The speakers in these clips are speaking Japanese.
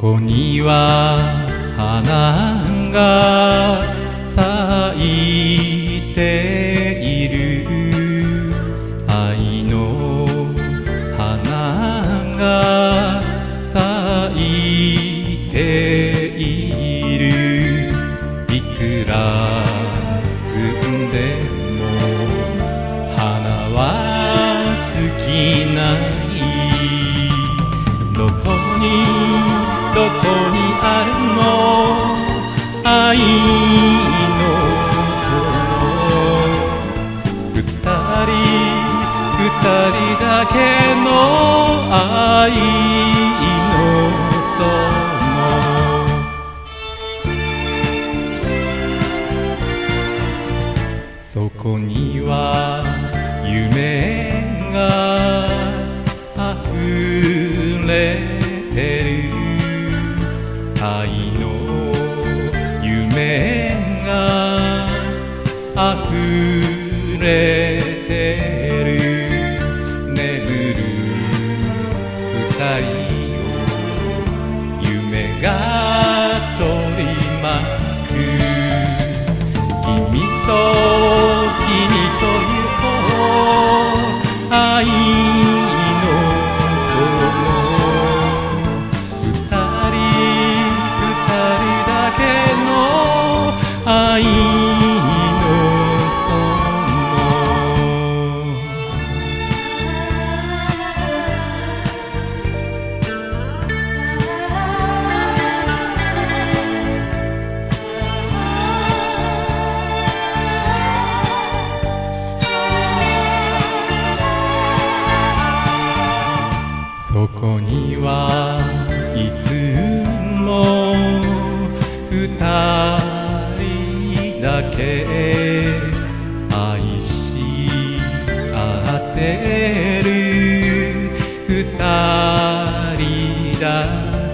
こには花が咲いている愛の花が咲いているいくら摘んでも花は尽きないどこにどこにあるの？愛の園二人二人だけの愛の園そこには夢があふれてる。愛の夢があふれてる。眠る二人。愛の園そこにはいつも二人。だけ愛し合ってる二人だ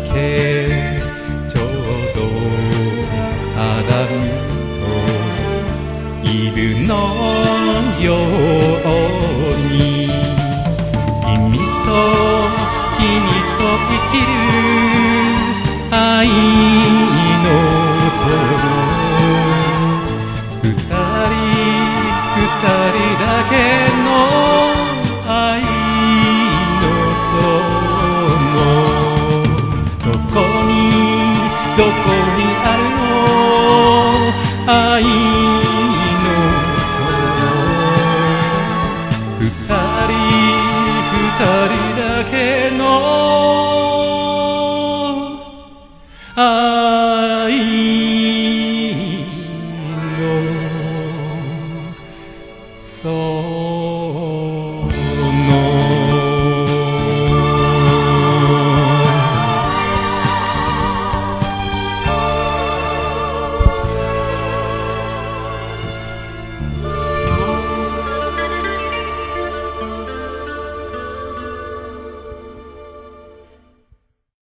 けちょうどアダムとイブのよう。どこにあるの愛の空二人二人だけの愛の空